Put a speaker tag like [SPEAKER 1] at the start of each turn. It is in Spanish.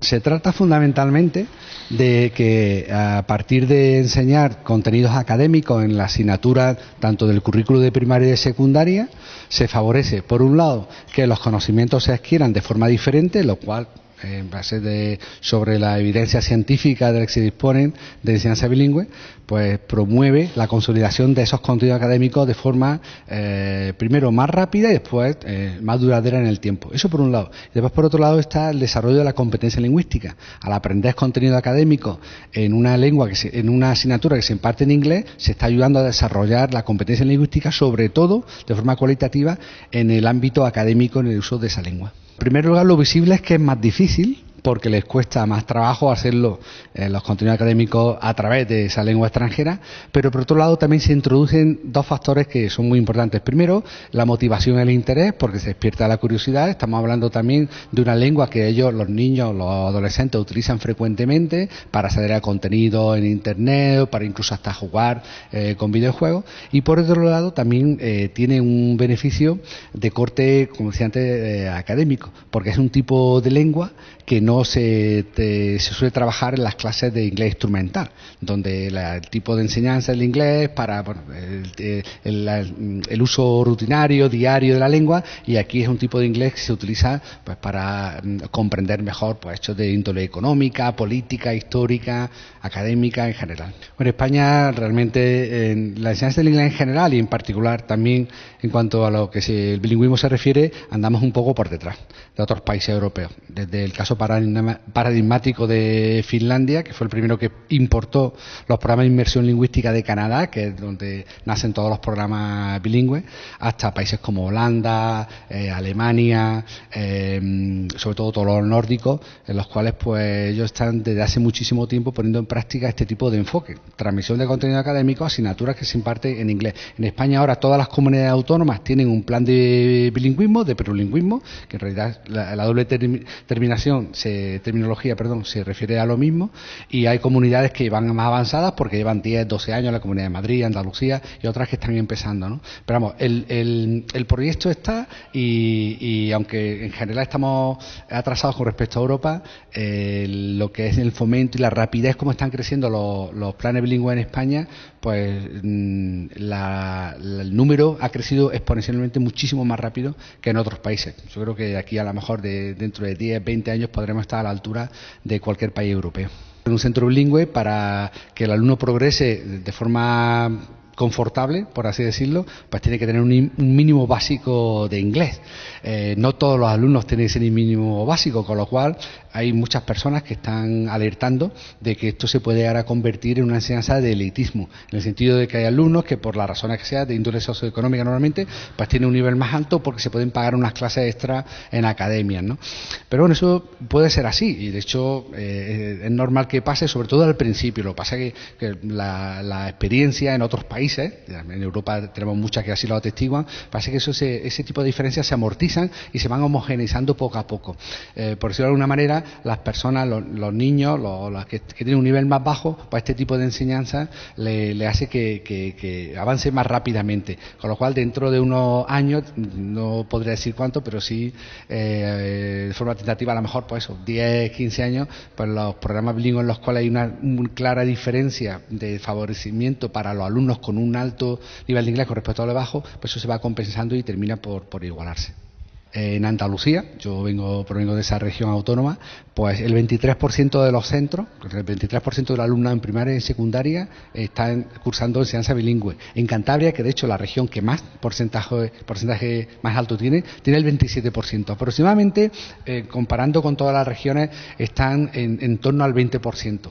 [SPEAKER 1] Se trata fundamentalmente de que a partir de enseñar contenidos académicos en la asignatura tanto del currículo de primaria y de secundaria, se favorece, por un lado, que los conocimientos se adquieran de forma diferente, lo cual en base de, sobre la evidencia científica de la que se disponen de enseñanza bilingüe, pues promueve la consolidación de esos contenidos académicos de forma, eh, primero, más rápida y después eh, más duradera en el tiempo. Eso por un lado. Y después, por otro lado, está el desarrollo de la competencia lingüística. Al aprender contenido académico en una lengua, que en una asignatura que se imparte en inglés, se está ayudando a desarrollar la competencia lingüística, sobre todo de forma cualitativa, en el ámbito académico, en el uso de esa lengua. En primer lugar, lo visible es que es más difícil porque les cuesta más trabajo hacerlo eh, los contenidos académicos a través de esa lengua extranjera, pero por otro lado también se introducen dos factores que son muy importantes. Primero, la motivación y el interés, porque se despierta la curiosidad. Estamos hablando también de una lengua que ellos, los niños, los adolescentes, utilizan frecuentemente para acceder a contenido en Internet, para incluso hasta jugar eh, con videojuegos. Y por otro lado, también eh, tiene un beneficio de corte, como decía antes, académico, porque es un tipo de lengua que no se, se, suele trabajar en las clases de inglés instrumental, donde el tipo de enseñanza del inglés para el, uso rutinario, diario de la lengua, y aquí es un tipo de inglés que se utiliza pues, para mm, comprender mejor pues, hechos de índole económica, política, histórica, académica en general. en España realmente en la enseñanza del inglés en general y en particular también en cuanto a lo que el bilingüismo se refiere, andamos un poco por detrás de otros países europeos. Desde el caso paradigmático de Finlandia, que fue el primero que importó los programas de inmersión lingüística de Canadá, que es donde nacen todos los programas bilingües, hasta países como Holanda, eh, Alemania, eh, sobre todo todos los nórdicos, en los cuales pues ellos están desde hace muchísimo tiempo poniendo en práctica este tipo de enfoque, transmisión de contenido académico, asignaturas que se imparten en inglés. En España ahora todas las comunidades autónomas tienen un plan de bilingüismo, de perulingüismo, que en realidad la, doble terminación se, terminología perdón, se refiere a lo mismo y hay comunidades que van más avanzadas porque llevan 10, 12 años, la Comunidad de Madrid, Andalucía y otras que están empezando. ¿no? Pero vamos, el, el, el proyecto está y, y, aunque en general estamos atrasados con respecto a Europa, eh, lo que es el fomento y la rapidez como están creciendo los, los planes bilingües en España, pues mm, la, el número ha crecido exponencialmente muchísimo más rápido que en otros países. Yo creo que aquí a lo mejor de, dentro de 10, 20 años podremos estar a la altura de cualquier país europeo. Un centro bilingüe para que el alumno progrese de forma confortable, por así decirlo, pues tiene que tener un, mínimo básico de inglés. Eh, no todos los alumnos tienen ese mínimo básico, con lo cual hay muchas personas que están alertando de que esto se puede llegar a convertir en una enseñanza de elitismo, en el sentido de que hay alumnos que por las razones que sea de índole socioeconómica normalmente, pues tienen un nivel más alto porque se pueden pagar unas clases extra en academias, ¿no? Pero bueno, eso puede ser así y de hecho eh, es normal que pase, sobre todo al principio. Lo que pasa es que, la, experiencia en otros países, en Europa tenemos muchas que así lo atestiguan, parece que eso ese tipo de diferencias se amortizan y se van homogeneizando poco a poco. Eh, por decirlo de alguna manera, las personas, los, niños, los, que, tienen un nivel más bajo, pues este tipo de enseñanza le, hace que, avance más rápidamente. Con lo cual, dentro de unos años, no podría decir cuánto, pero sí eh, de forma tentativa, a lo mejor, pues eso, 10, 15 años, pues los programas bilingües en los cuales hay una, clara diferencia de favorecimiento para los alumnos con un alto nivel de inglés con respecto a lo bajo, pues eso se va compensando y termina por igualarse en Andalucía, yo vengo, provengo de esa región autónoma, pues el 23% de los centros, el 23% de los alumnos en primaria y secundaria están cursando enseñanza bilingüe. En Cantabria, que de hecho la región que más porcentaje, porcentaje más alto tiene, tiene el 27%. Aproximadamente, eh, comparando con todas las regiones, están en, en torno al 20%.